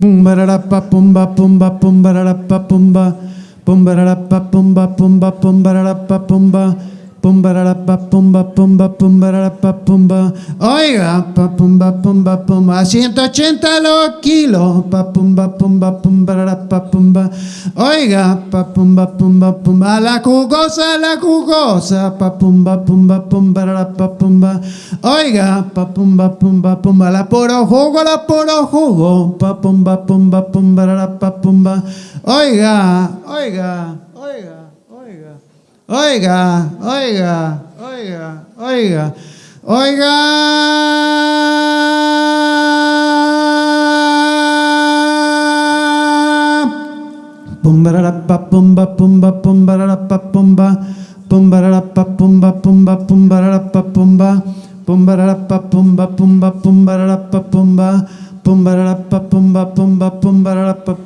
Pumba da pa pumba pumba pumba da pa pumba. Pumba da pa pumba pumba pumba da pa pumba oiga pa pumba pumba pumba a 180 los kilos pa pumba pumba pumba pa pumba oiga pa pumba pumba pumba la jugosa la jugosa pa pumba pumba pumba pa pumba oiga pa pumba pumba pumba la puro jugo la puro jugo pa pumba pumba pumba pa pumba oiga oiga oiga Oiga, oiga, oiga, oiga, oiga. Pumba da pumba pumba pumba da pumba. Pumba da pa pumba pumba pumba da pa pumba. Pumba pumba pumba pumba da pumba pumba pumba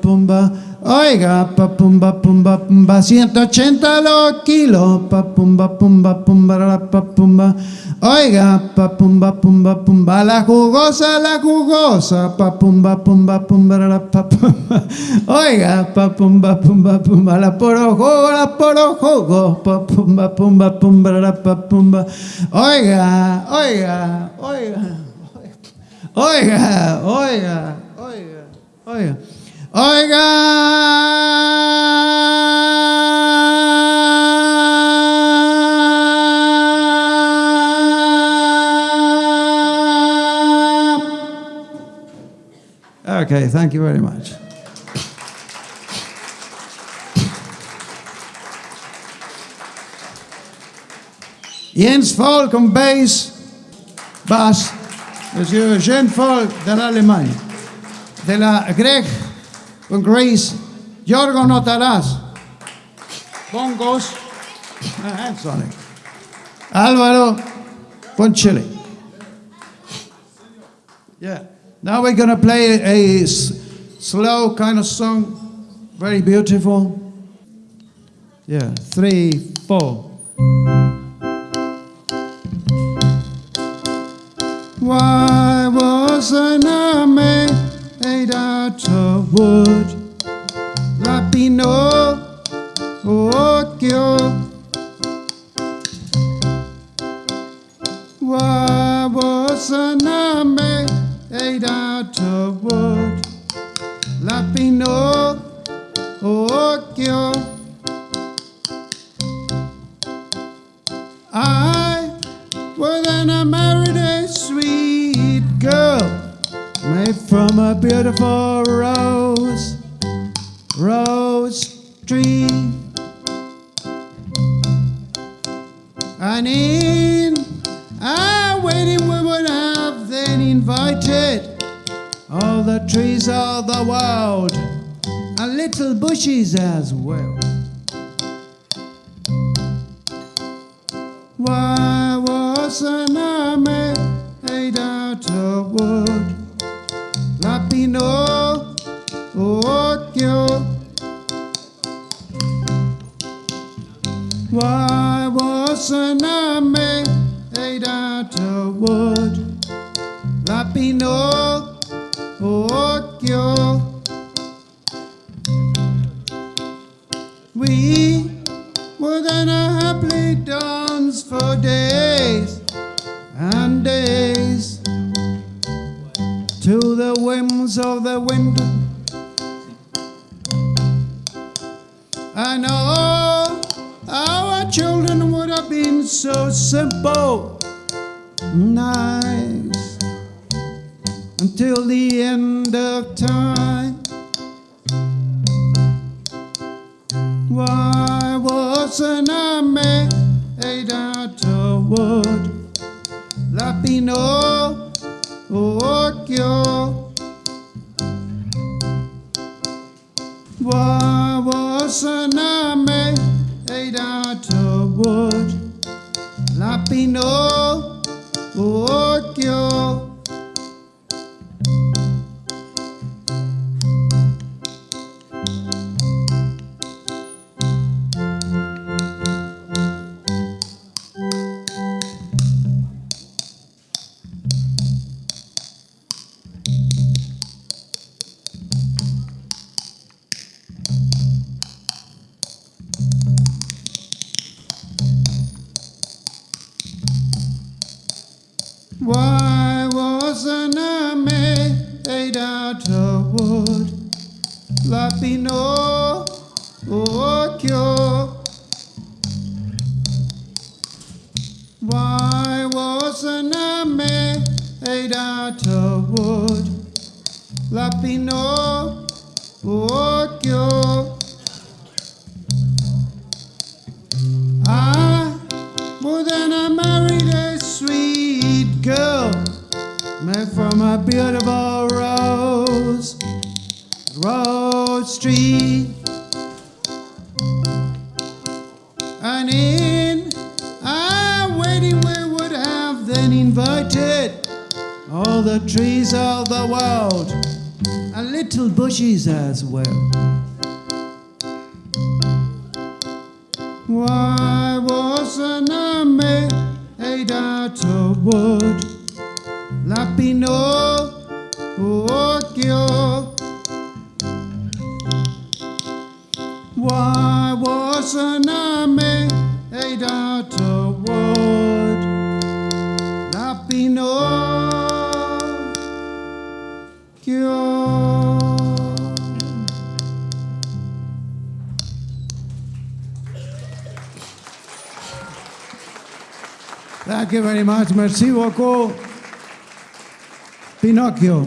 pumba Oiga, pa pumba pumba pumba 180 los kilos pa pumba pumba pumba Oiga, pa pumba pumba la jugosa la jugosa. Pa pumba pumba pumba Oiga, pa pumba pumba pumba la poro jugo la poro jugo pa pumba pumba pumba da pa Oiga, oiga, oiga Oiga, oiga, oiga, oiga. Oiga. Okay, thank you very much. Jens Folk on bass, bass, Monsieur Jean Folk de l'Allemagne, de la Greg con Grace, Jorgo Notarás, bongos, and eh, eh, Sonic, Alvaro Ponchili. Yeah, now we're going to play a slow kind of song, very beautiful. Yeah, three, four. Why wasn't I made out of wood? Rapino, Okyo. Why wasn't I made out of wood? Lapino, Okyo. I was an I a beautiful rose, rose tree. And in a wedding we would have then invited all the trees of the world and little bushes as well. Why was an I made out of wood? Wood? Lapino, Okyo. We were gonna happily dance for days and days to the whims of the wind. And all our children would have been so simple, nice, until the end of time. Why wasn't I made wood? Lapino, Okyo. Why wasn't I made wood? Lapino, And in our wedding we would have then invited all the trees of the world and little bushes as well. Why wasn't I made out of wood? Lapino, Thank you very much. Merci beaucoup. Pinocchio.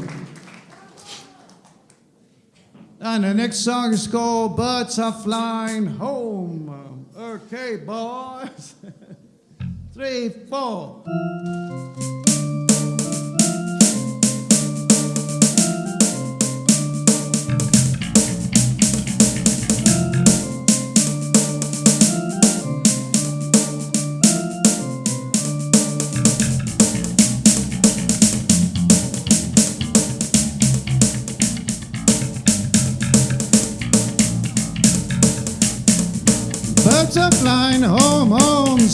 And the next song is called Birds Are Flying Home. Okay, boys. Three, four.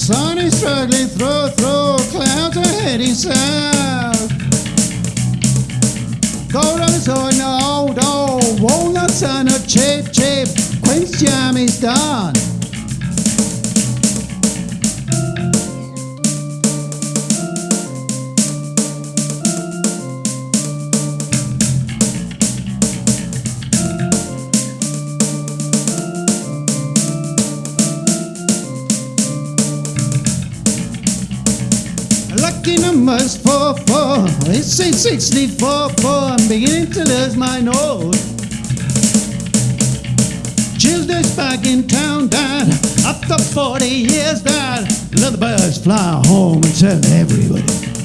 Sun is struggling through, through. Clouds are heading south. On the old, old. Walnuts on a chip, chip. Queen's jam is done. Numbers four four. It's eight sixty four four. I'm beginning to lose my nose. Tuesday's back in town, Dad. After forty years, Dad. Let the birds fly home and tell everybody.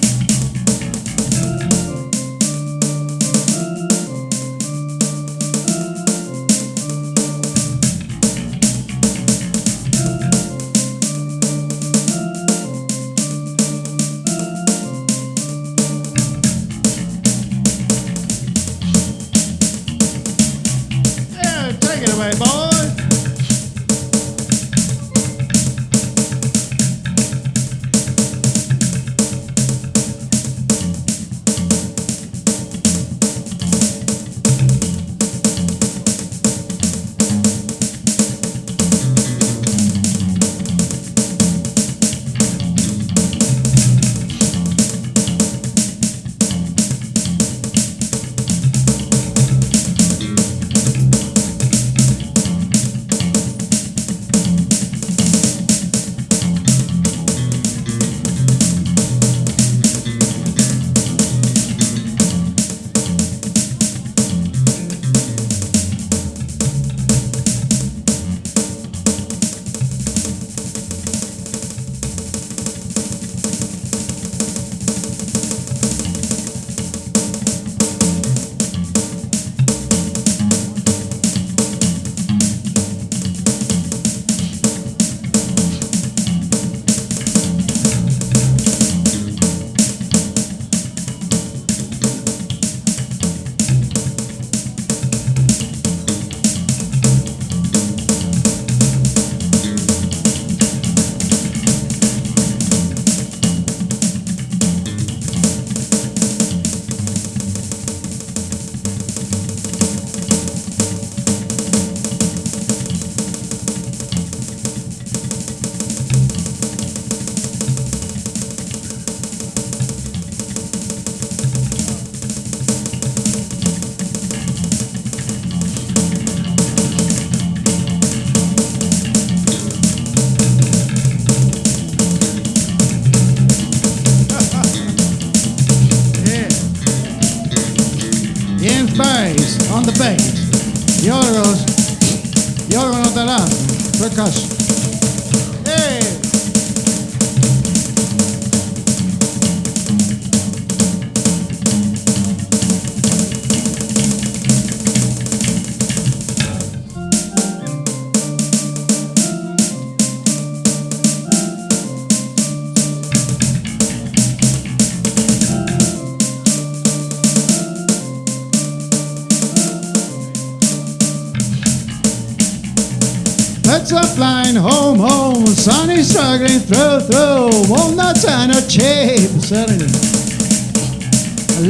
Is struggling through, through. Walnuts are a. Certainly.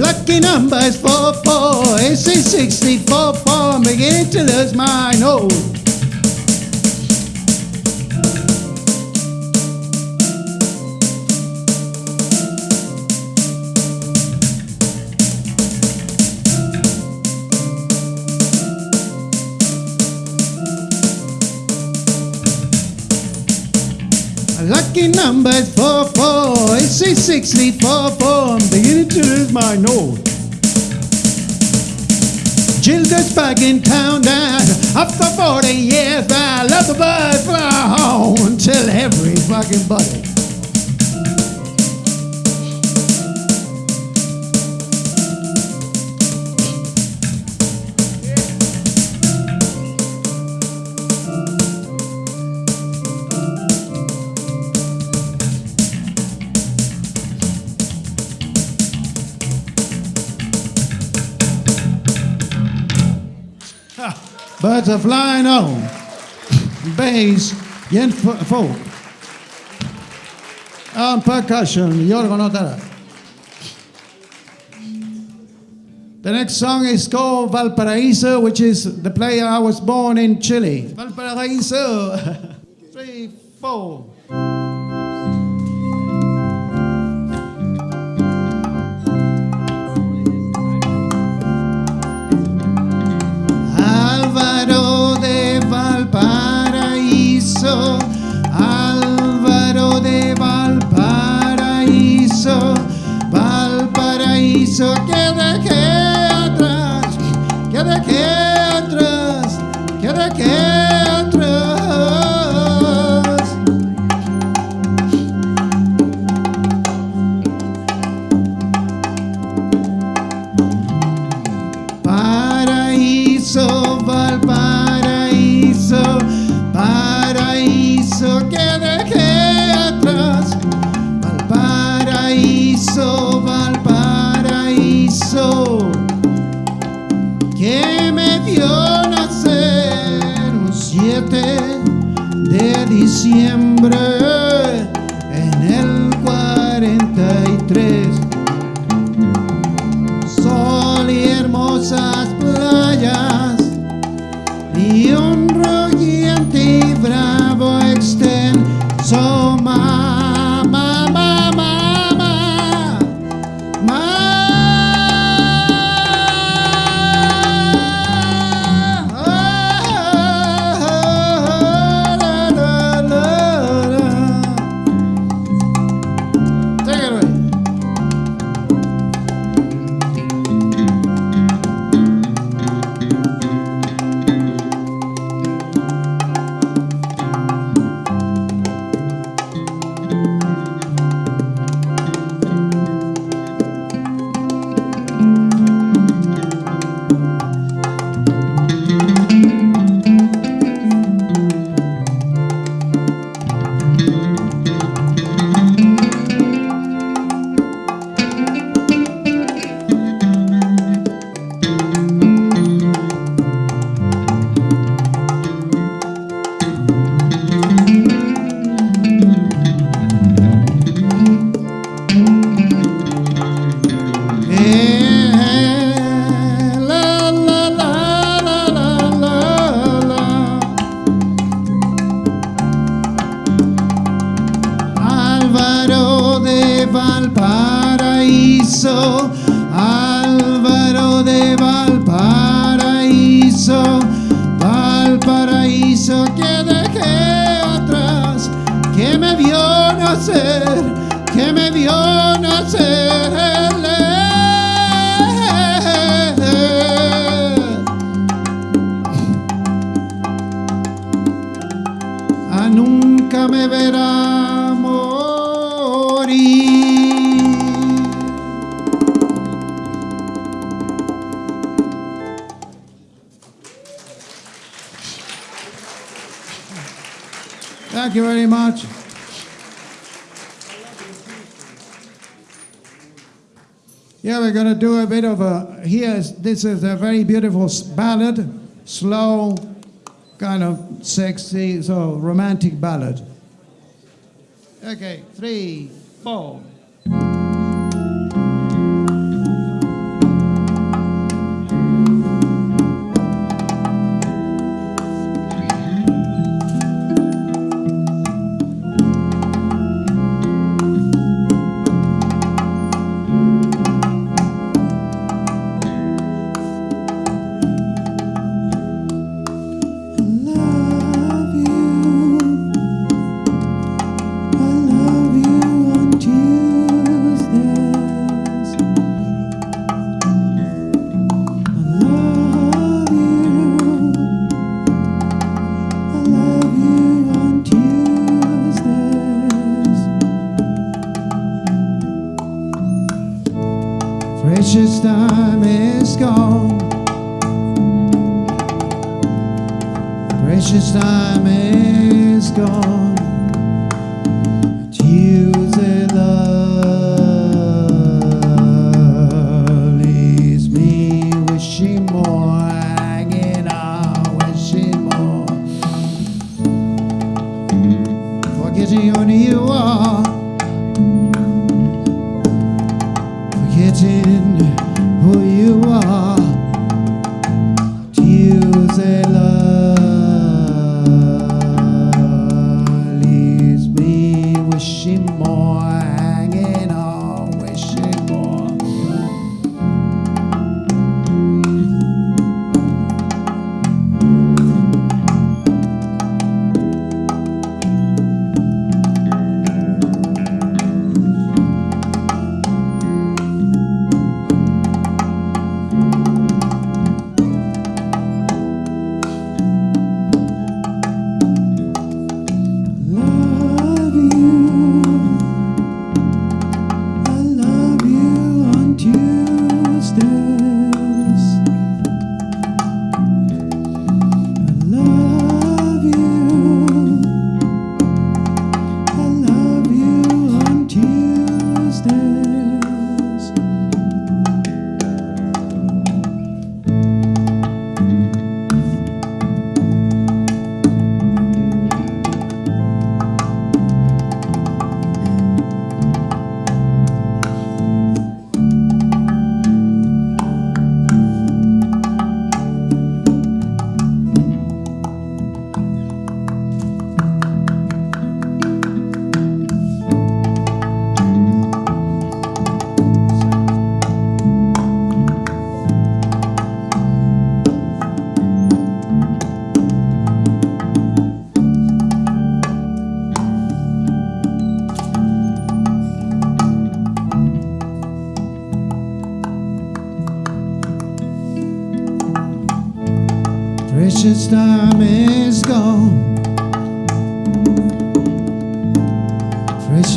Lucky number is 4, 4. AC 64, 4. I'm beginning to lose my nose. Lucky number is 4, 4. AC 64, 4. I'm beginning to lose my nose. Jill gets back in town and after 40 years I love the bird fly home until every fucking buddy. Birds are flying home. Bass, Jens Folk. On percussion, Jorgo Notara. The next song is called Valparaiso, which is the place I was born in Chile. Valparaiso. Three, four. quer. 7 de diciembre en el 43 me verá morir. Thank you very much. Yeah, we're going to do a bit of a, here, is, this is a very beautiful ballad, slow, kind of sexy, so romantic ballad. Okay, three, four. getting who you are.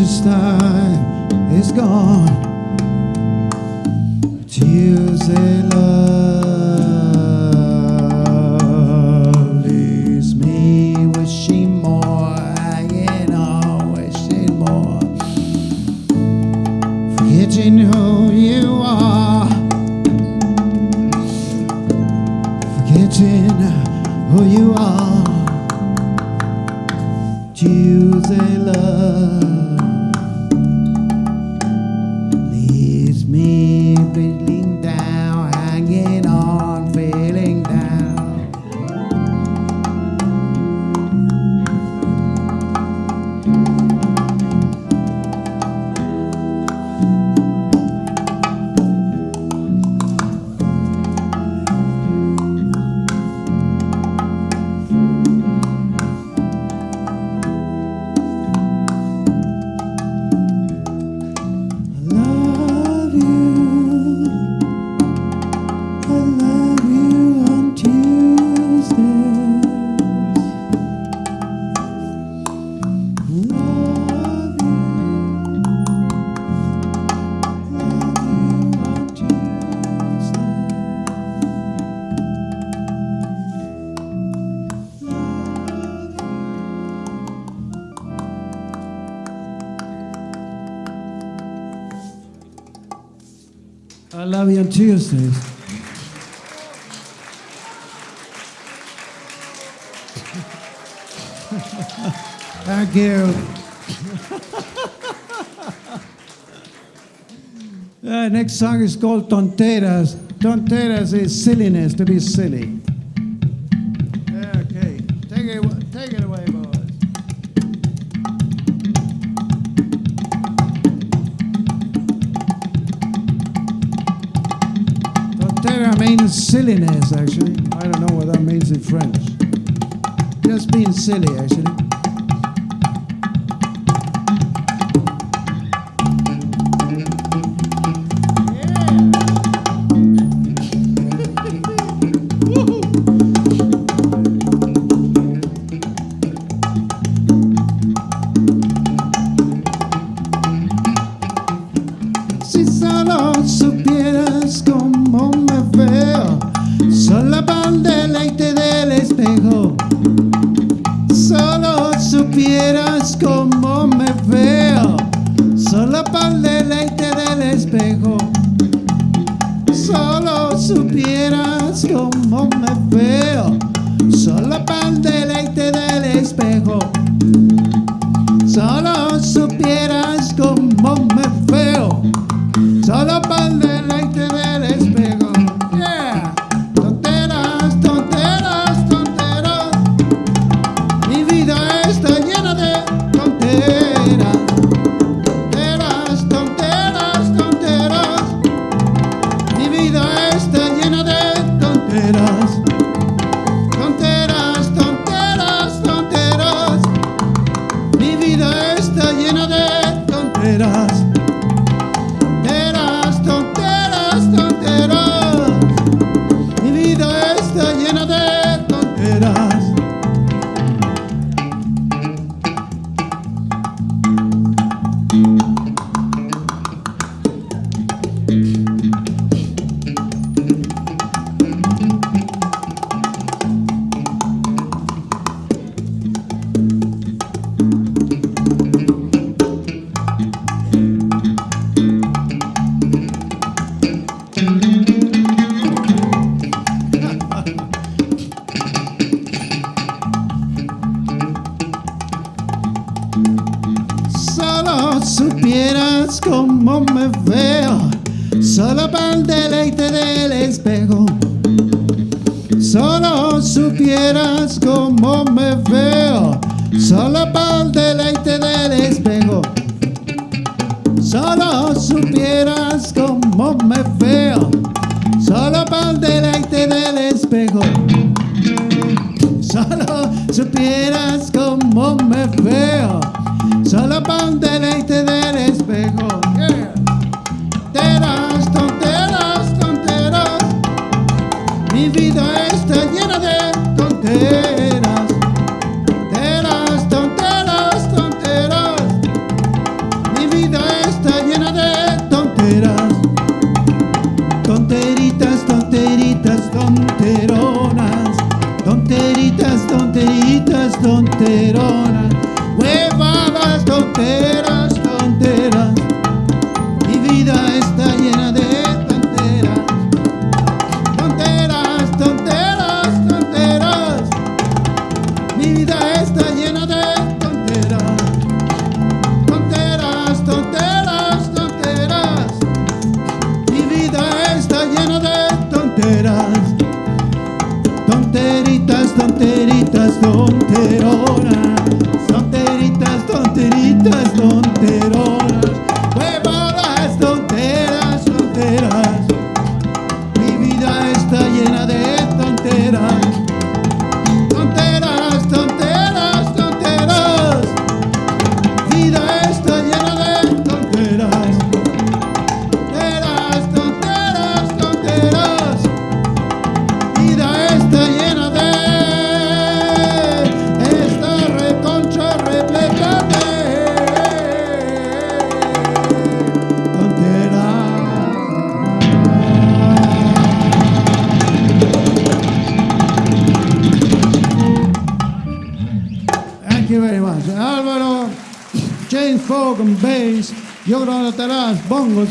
precious time is gone. Tears and love. on Tuesdays. Thank you. uh, next song is called Tonteras. Tonteras is silliness, to be silly. silliness, actually. I don't know what that means in French. Just being silly, actually. ante el del espejo. mi vida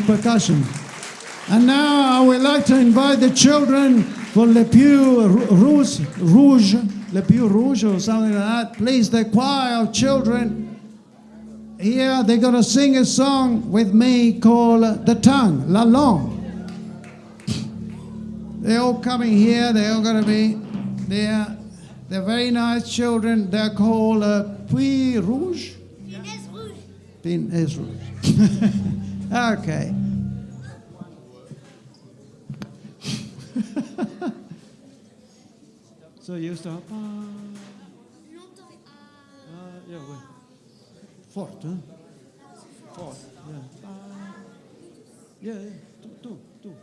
Percussion. And now I would like to invite the children for Le Pew Rouge, Rouge, Le Pew Rouge or something like that. Please, the choir of children here, they're going to sing a song with me called The Tongue, La long. They're all coming here, they're all going to be there. They're very nice children. They're called uh, Puy Rouge. Pines Rouge. Pines Rouge. okay. so you start. Ah, Longtemps. ah, yeah, ouais. Fort, hein? Fort, yeah. Ah, yeah, yeah. Tout, tout, tout.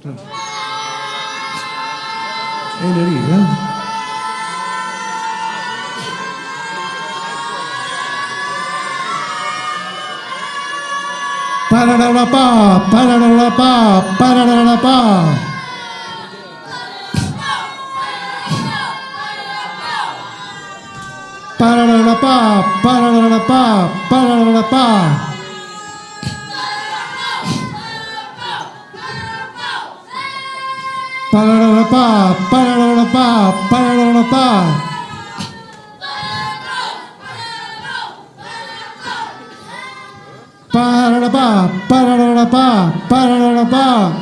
Tout. Energia. para la pa, para la pa, para la pa. Para la pa, para la pa, para la pa. Para la pa, para la pa, para la pa. Pararapá.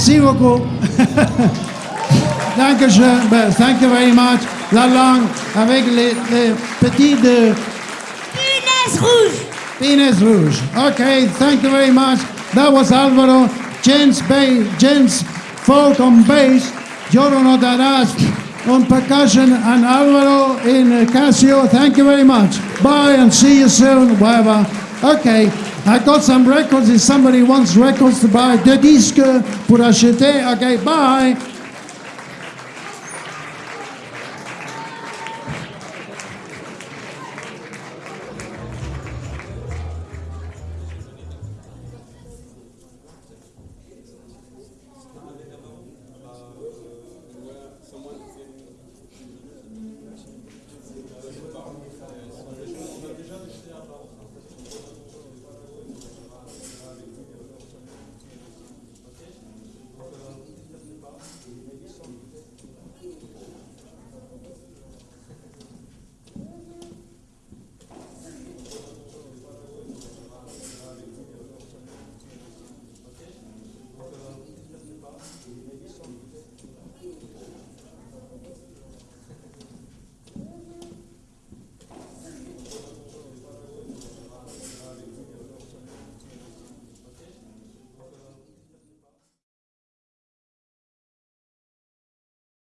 Merci beaucoup. Dankeschön. Thank you very much. La langue avec les, les petits de Inès Rouge. Penis Rouge. Okay, thank you very much. That was Alvaro, Jens, ba- Jens Folk on bass, Giorno Daras on percussion, and Alvaro in Casio. Thank you very much. Bye and see you soon, wherever. Okay, I got some records. If somebody wants records to buy, deux disques pour acheter. Okay, bye.